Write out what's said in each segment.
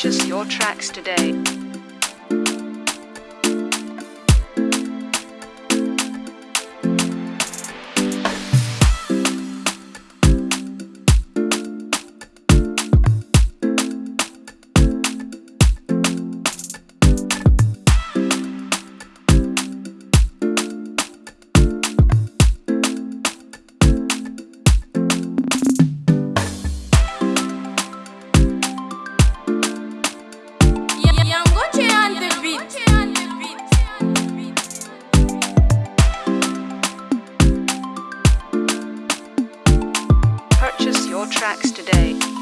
Purchase your tracks today. Your tracks today.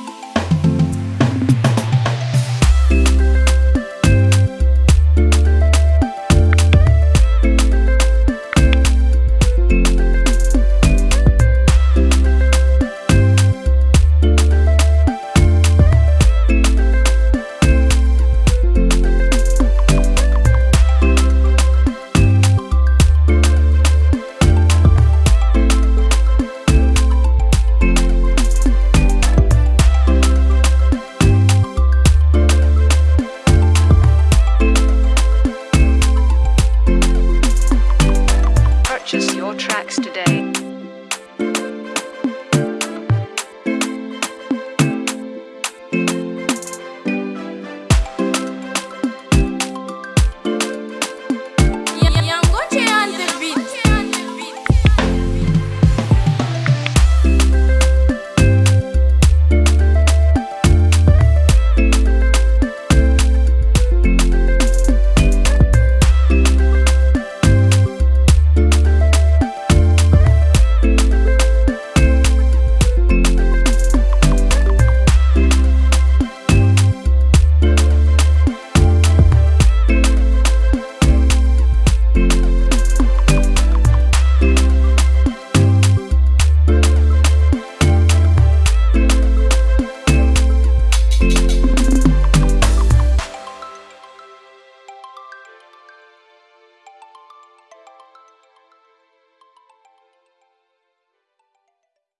purchase your tracks today.